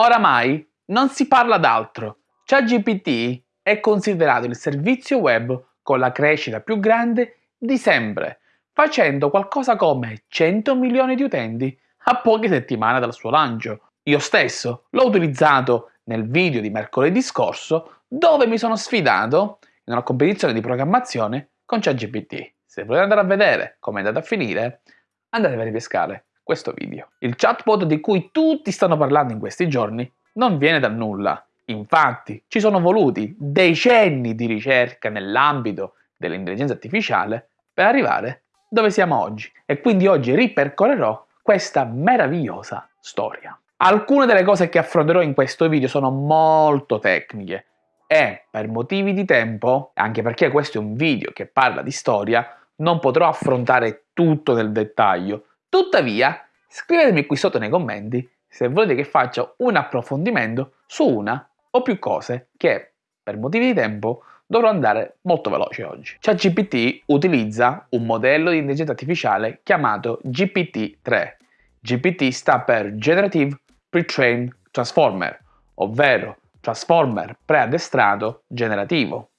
Oramai non si parla d'altro. ChatGPT è considerato il servizio web con la crescita più grande di sempre, facendo qualcosa come 100 milioni di utenti a poche settimane dal suo lancio. Io stesso l'ho utilizzato nel video di mercoledì scorso dove mi sono sfidato in una competizione di programmazione con ChatGPT. Se volete andare a vedere come è andato a finire, andate a ripescare questo video. Il chatbot di cui tutti stanno parlando in questi giorni non viene da nulla. Infatti, ci sono voluti decenni di ricerca nell'ambito dell'intelligenza artificiale per arrivare dove siamo oggi. E quindi oggi ripercorrerò questa meravigliosa storia. Alcune delle cose che affronterò in questo video sono molto tecniche e per motivi di tempo, anche perché questo è un video che parla di storia, non potrò affrontare tutto nel dettaglio. Tuttavia, scrivetemi qui sotto nei commenti se volete che faccia un approfondimento su una o più cose che, per motivi di tempo, dovrò andare molto veloce oggi. ChatGPT utilizza un modello di intelligenza artificiale chiamato GPT-3. GPT sta per Generative Pre-trained Transformer, ovvero transformer preaddestrato generativo.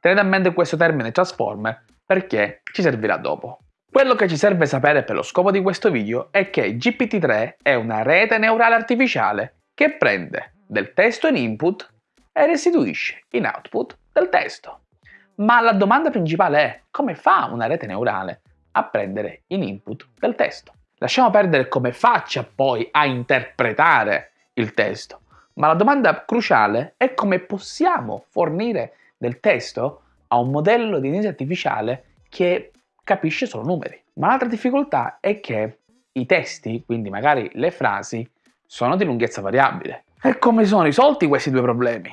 Tenete a mente questo termine transformer perché ci servirà dopo. Quello che ci serve sapere per lo scopo di questo video è che GPT-3 è una rete neurale artificiale che prende del testo in input e restituisce in output del testo. Ma la domanda principale è come fa una rete neurale a prendere in input del testo? Lasciamo perdere come faccia poi a interpretare il testo, ma la domanda cruciale è come possiamo fornire del testo a un modello di intelligenza artificiale che capisce solo numeri. Ma l'altra difficoltà è che i testi, quindi magari le frasi, sono di lunghezza variabile. E come sono risolti questi due problemi?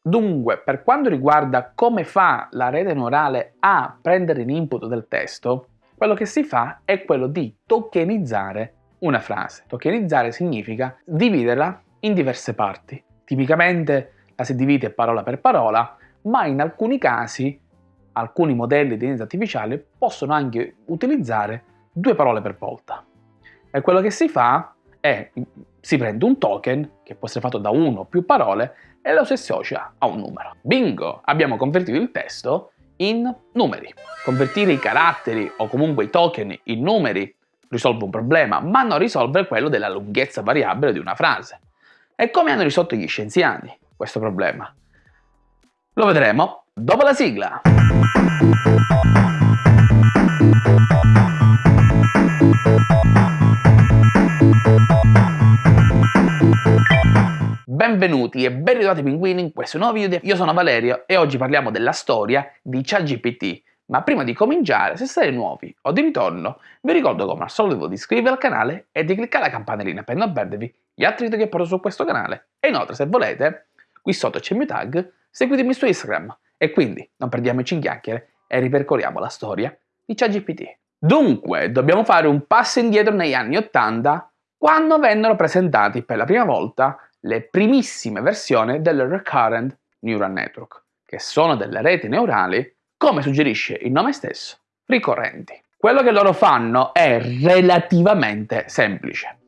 Dunque, per quanto riguarda come fa la rete neurale a prendere in input del testo, quello che si fa è quello di tokenizzare una frase. Tokenizzare significa dividerla in diverse parti. Tipicamente la si divide parola per parola, ma in alcuni casi alcuni modelli di intelligenza artificiale possono anche utilizzare due parole per volta. E quello che si fa è si prende un token, che può essere fatto da uno o più parole, e lo si associa a un numero. Bingo! Abbiamo convertito il testo in numeri. Convertire i caratteri o comunque i token in numeri risolve un problema, ma non risolve quello della lunghezza variabile di una frase. E come hanno risolto gli scienziati questo problema? Lo vedremo dopo la sigla! Benvenuti e ben ritrovati pinguini in questo nuovo video. Io sono Valerio e oggi parliamo della storia di ChatGPT. Ma prima di cominciare, se siete nuovi o di ritorno, vi ricordo come al solito di iscrivervi al canale e di cliccare la campanellina per non perdervi gli altri video che porto su questo canale. E inoltre, se volete, qui sotto c'è il mio tag, seguitemi su Instagram. E quindi non perdiamoci in chiacchiere e ripercorriamo la storia di ChatGPT. Dunque, dobbiamo fare un passo indietro negli anni 80 quando vennero presentati per la prima volta le primissime versioni del Recurrent Neural Network, che sono delle reti neurali, come suggerisce il nome stesso, ricorrenti. Quello che loro fanno è relativamente semplice.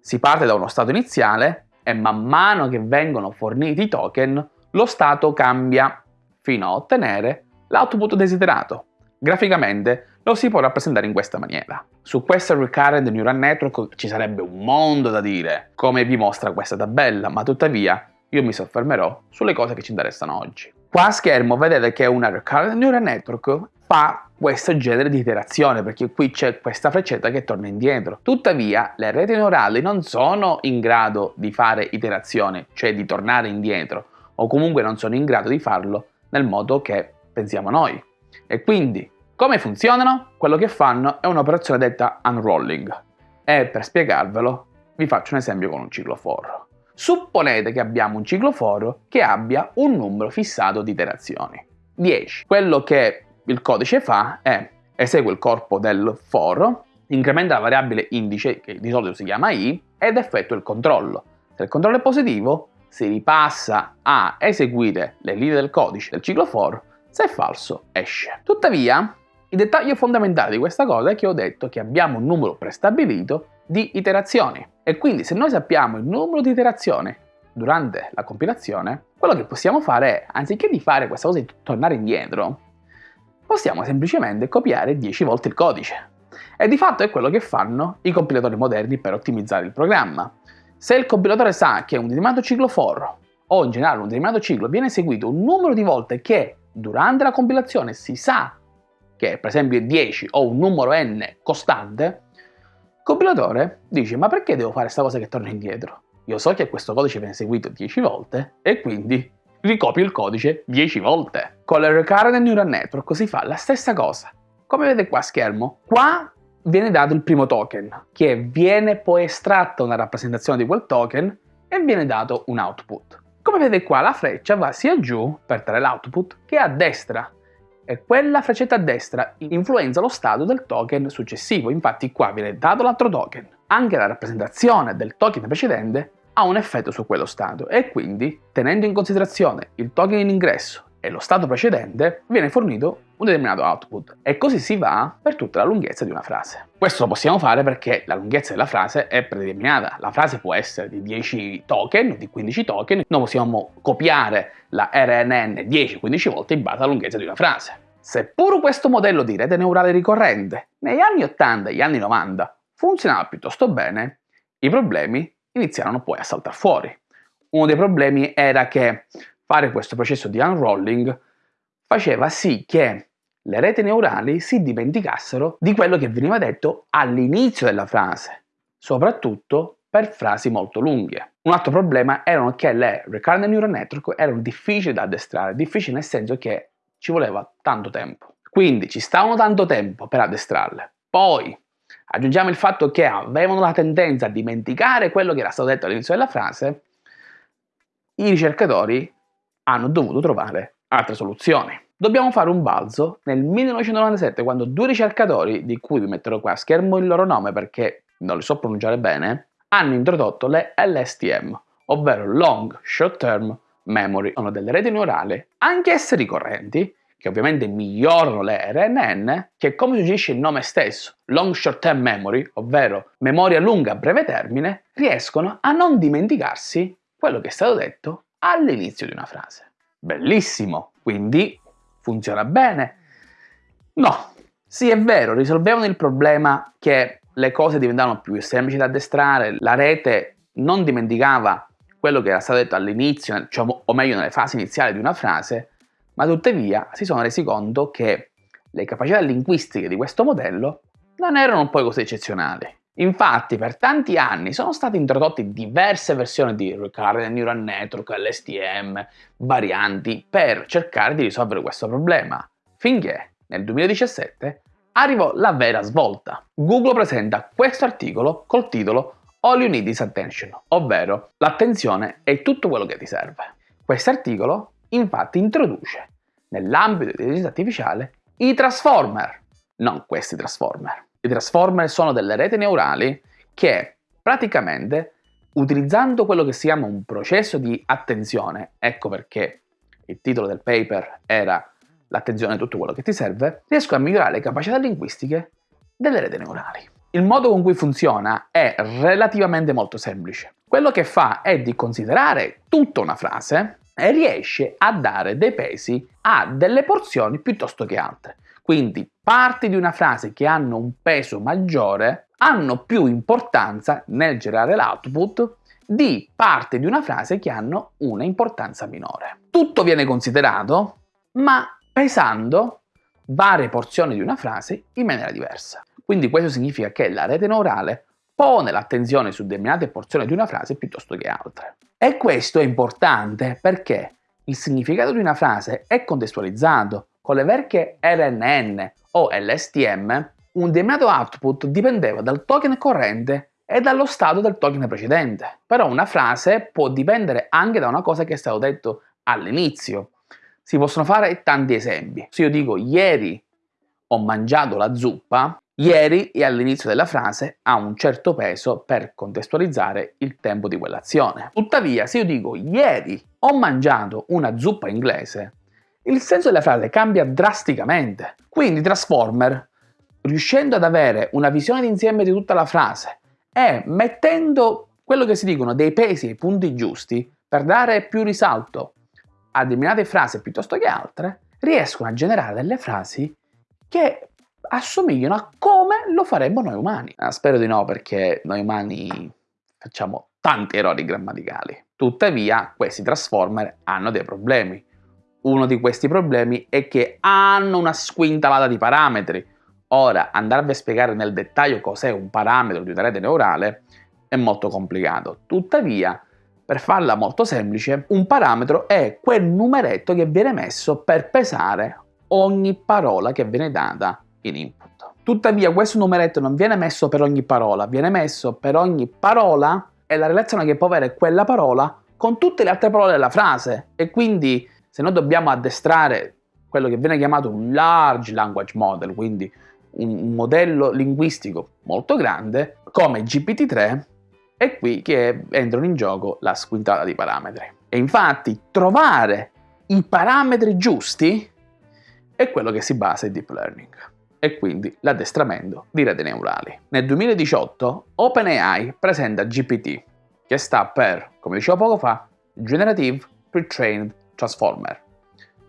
Si parte da uno stato iniziale e man mano che vengono forniti i token, lo stato cambia fino a ottenere l'output desiderato. Graficamente lo si può rappresentare in questa maniera. Su questo Recurrent Neural Network ci sarebbe un mondo da dire, come vi mostra questa tabella, ma tuttavia io mi soffermerò sulle cose che ci interessano oggi. Qua a schermo vedete che una Recurrent Neural Network fa questo genere di iterazione perché qui c'è questa freccetta che torna indietro. Tuttavia le reti neurali non sono in grado di fare iterazione, cioè di tornare indietro, o comunque non sono in grado di farlo nel modo che pensiamo noi. E quindi come funzionano? Quello che fanno è un'operazione detta unrolling e per spiegarvelo vi faccio un esempio con un cicloforo. Supponete che abbiamo un cicloforo che abbia un numero fissato di iterazioni, 10. Quello che il codice fa è esegue il corpo del foro, incrementa la variabile indice, che di solito si chiama i, ed effettua il controllo. Se il controllo è positivo, si ripassa a eseguire le linee del codice del cicloforo, se è falso esce. Tuttavia, il dettaglio fondamentale di questa cosa è che ho detto che abbiamo un numero prestabilito di iterazioni e quindi se noi sappiamo il numero di iterazioni durante la compilazione, quello che possiamo fare è, anziché di fare questa cosa di tornare indietro, possiamo semplicemente copiare 10 volte il codice. E di fatto è quello che fanno i compilatori moderni per ottimizzare il programma. Se il compilatore sa che un determinato ciclo for o in generale un determinato ciclo viene eseguito un numero di volte che durante la compilazione si sa che per esempio è 10 o un numero n costante, il compilatore dice ma perché devo fare questa cosa che torna indietro? Io so che questo codice viene eseguito 10 volte e quindi ricopio il codice 10 volte. Con le Recurrent Neural Network si fa la stessa cosa. Come vedete qua a schermo, qua viene dato il primo token, che viene poi estratta una rappresentazione di quel token e viene dato un output. Come vedete qua la freccia va sia giù per dare l'output che a destra e quella freccetta a destra influenza lo stato del token successivo, infatti qua viene dato l'altro token. Anche la rappresentazione del token precedente ha un effetto su quello stato e quindi, tenendo in considerazione il token in ingresso e lo stato precedente, viene fornito un determinato output e così si va per tutta la lunghezza di una frase. Questo lo possiamo fare perché la lunghezza della frase è predeterminata. La frase può essere di 10 token, di 15 token, noi possiamo copiare la RNN 10-15 volte in base alla lunghezza di una frase. Seppur questo modello di rete neurale ricorrente negli anni 80 e gli anni 90 funzionava piuttosto bene, i problemi iniziarono poi a saltare fuori. Uno dei problemi era che fare questo processo di unrolling faceva sì che le reti neurali si dimenticassero di quello che veniva detto all'inizio della frase, soprattutto per frasi molto lunghe. Un altro problema era che le recurrent neural network erano difficili da addestrare, difficili nel senso che ci voleva tanto tempo. Quindi ci stavano tanto tempo per addestrarle. Poi aggiungiamo il fatto che avevano la tendenza a dimenticare quello che era stato detto all'inizio della frase, i ricercatori hanno dovuto trovare altre soluzioni. Dobbiamo fare un balzo nel 1997 quando due ricercatori, di cui vi metterò qua a schermo il loro nome perché non li so pronunciare bene, hanno introdotto le LSTM, ovvero Long Short Term Memory. Sono delle reti neurali, anch'esse ricorrenti, che ovviamente migliorano le RNN, che come suggerisce il nome stesso, Long Short Term Memory, ovvero memoria lunga a breve termine, riescono a non dimenticarsi quello che è stato detto all'inizio di una frase. Bellissimo! Quindi funziona bene? No, sì è vero, risolvevano il problema che le cose diventavano più semplici da addestrare, la rete non dimenticava quello che era stato detto all'inizio, diciamo, o meglio nelle fasi iniziali di una frase, ma tuttavia si sono resi conto che le capacità linguistiche di questo modello non erano poi così eccezionali. Infatti per tanti anni sono state introdotte diverse versioni di Recurrent Neural Network, LSTM, varianti per cercare di risolvere questo problema, finché nel 2017 arrivò la vera svolta. Google presenta questo articolo col titolo All You Need is Attention, ovvero l'attenzione è tutto quello che ti serve. Questo articolo infatti introduce nell'ambito dell'intelligenza artificiale i transformer, non questi transformer. I transformer sono delle reti neurali che praticamente utilizzando quello che si chiama un processo di attenzione, ecco perché il titolo del paper era l'attenzione è tutto quello che ti serve, riescono a migliorare le capacità linguistiche delle reti neurali. Il modo con cui funziona è relativamente molto semplice. Quello che fa è di considerare tutta una frase e riesce a dare dei pesi a delle porzioni piuttosto che altre. Quindi parti di una frase che hanno un peso maggiore hanno più importanza nel generare l'output di parti di una frase che hanno una importanza minore. Tutto viene considerato, ma pesando varie porzioni di una frase in maniera diversa. Quindi questo significa che la rete neurale pone l'attenzione su determinate porzioni di una frase piuttosto che altre. E questo è importante perché il significato di una frase è contestualizzato con le vecchie RNN o LSTM, un determinato output dipendeva dal token corrente e dallo stato del token precedente. Però una frase può dipendere anche da una cosa che è stato detto all'inizio. Si possono fare tanti esempi. Se io dico ieri ho mangiato la zuppa, ieri e all'inizio della frase ha un certo peso per contestualizzare il tempo di quell'azione. Tuttavia, se io dico ieri ho mangiato una zuppa inglese, il senso della frase cambia drasticamente. Quindi Transformer, riuscendo ad avere una visione d'insieme di tutta la frase e mettendo quello che si dicono dei pesi ai punti giusti, per dare più risalto a determinate frasi piuttosto che altre, riescono a generare delle frasi che assomigliano a come lo faremmo noi umani. Ah, spero di no perché noi umani facciamo tanti errori grammaticali. Tuttavia questi transformer hanno dei problemi. Uno di questi problemi è che hanno una squintalata di parametri. Ora, andarvi a spiegare nel dettaglio cos'è un parametro di una rete neurale è molto complicato. Tuttavia, per farla molto semplice, un parametro è quel numeretto che viene messo per pesare ogni parola che viene data in input. Tuttavia questo numeretto non viene messo per ogni parola, viene messo per ogni parola e la relazione che può avere quella parola con tutte le altre parole della frase e quindi se noi dobbiamo addestrare quello che viene chiamato un large language model, quindi un modello linguistico molto grande, come GPT-3, è qui che entrano in gioco la squintata di parametri. E infatti trovare i parametri giusti è quello che si basa in deep learning e quindi l'addestramento di reti neurali. Nel 2018 OpenAI presenta GPT, che sta per, come dicevo poco fa, Generative Pre-trained Transformer.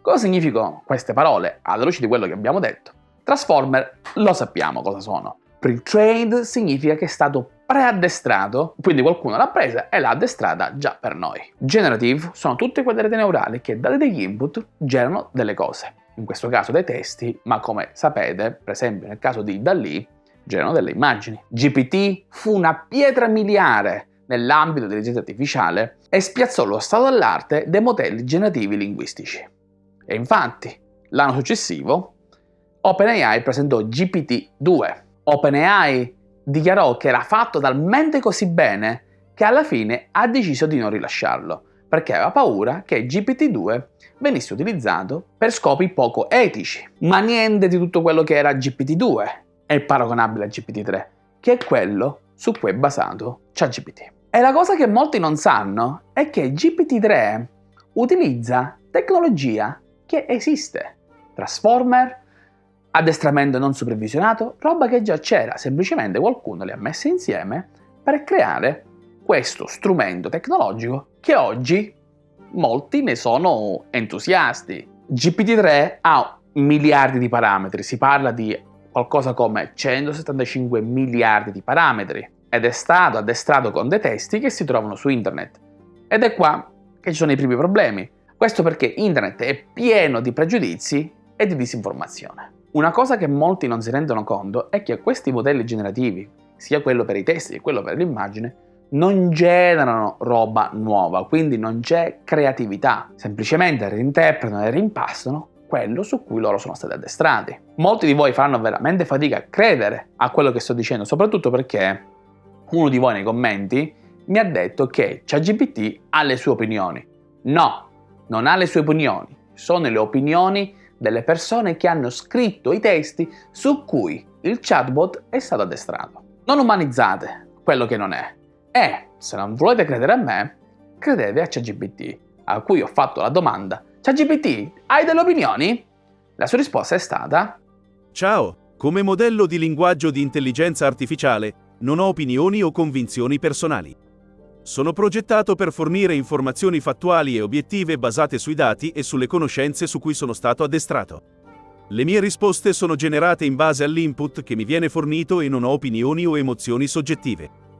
Cosa significano queste parole alla luce di quello che abbiamo detto? Transformer lo sappiamo cosa sono. Pre-trained significa che è stato preaddestrato, quindi qualcuno l'ha presa e l'ha addestrata già per noi. Generative sono tutte quelle reti neurali che date degli input generano delle cose, in questo caso dei testi, ma come sapete, per esempio nel caso di Dalì, generano delle immagini. GPT fu una pietra miliare nell'ambito dell'intelligenza artificiale e spiazzò lo stato dell'arte dei modelli generativi linguistici. E infatti, l'anno successivo, OpenAI presentò GPT-2. OpenAI dichiarò che era fatto talmente così bene che alla fine ha deciso di non rilasciarlo, perché aveva paura che GPT-2 venisse utilizzato per scopi poco etici. Ma niente di tutto quello che era GPT-2 è paragonabile a GPT-3, che è quello su cui è basato ChatGPT. E la cosa che molti non sanno è che GPT-3 utilizza tecnologia che esiste. Transformer, addestramento non supervisionato, roba che già c'era, semplicemente qualcuno le ha messe insieme per creare questo strumento tecnologico che oggi molti ne sono entusiasti. GPT-3 ha miliardi di parametri, si parla di qualcosa come 175 miliardi di parametri ed è stato addestrato con dei testi che si trovano su internet. Ed è qua che ci sono i primi problemi. Questo perché internet è pieno di pregiudizi e di disinformazione. Una cosa che molti non si rendono conto è che questi modelli generativi, sia quello per i testi che quello per l'immagine, non generano roba nuova, quindi non c'è creatività, semplicemente reinterpretano e rimpassano quello su cui loro sono stati addestrati. Molti di voi faranno veramente fatica a credere a quello che sto dicendo, soprattutto perché uno di voi nei commenti mi ha detto che ChatGPT ha le sue opinioni. No, non ha le sue opinioni, sono le opinioni delle persone che hanno scritto i testi su cui il chatbot è stato addestrato. Non umanizzate quello che non è. E, se non volete credere a me, credete a ChatGPT, a cui ho fatto la domanda ChatGPT, hai delle opinioni? La sua risposta è stata Ciao, come modello di linguaggio di intelligenza artificiale non ho opinioni o convinzioni personali. Sono progettato per fornire informazioni fattuali e obiettive basate sui dati e sulle conoscenze su cui sono stato addestrato. Le mie risposte sono generate in base all'input che mi viene fornito e non ho opinioni o emozioni soggettive.